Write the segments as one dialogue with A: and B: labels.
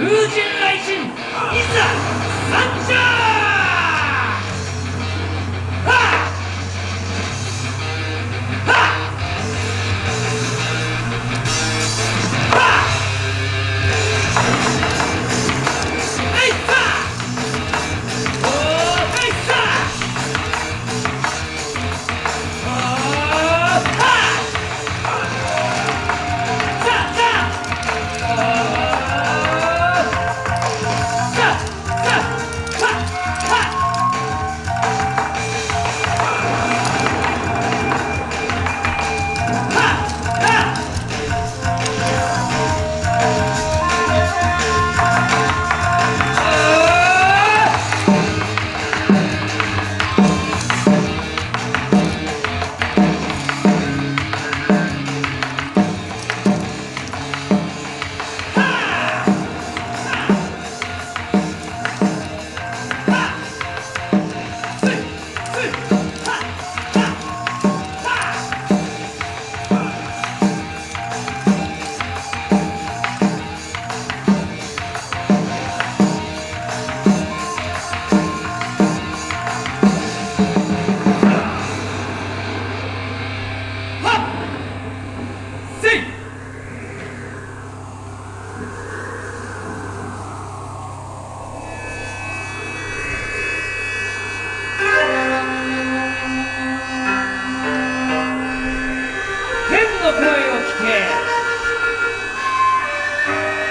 A: Uji!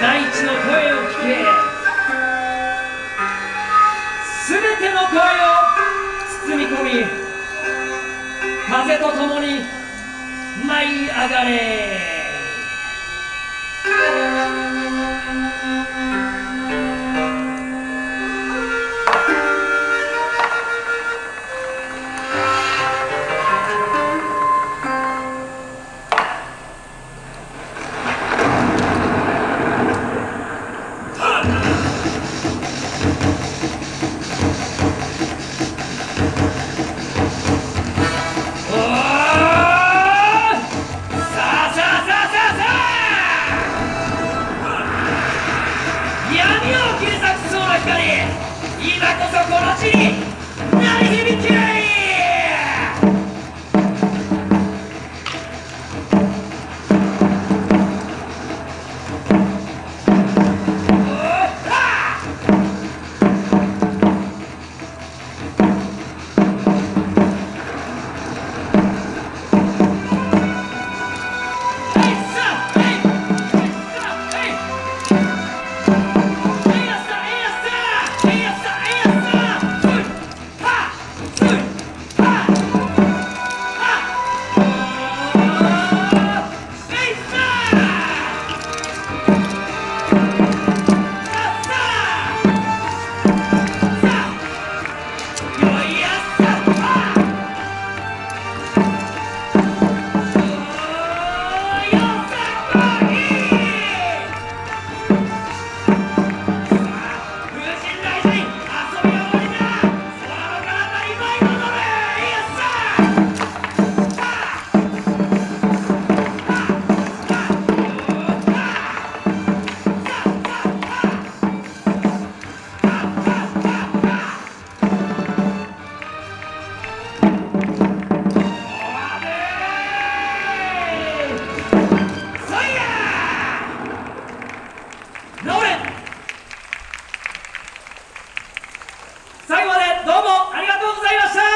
A: 大地の声を聞け。全ての声を包み込み風と共に舞い上がれ。走りざいました。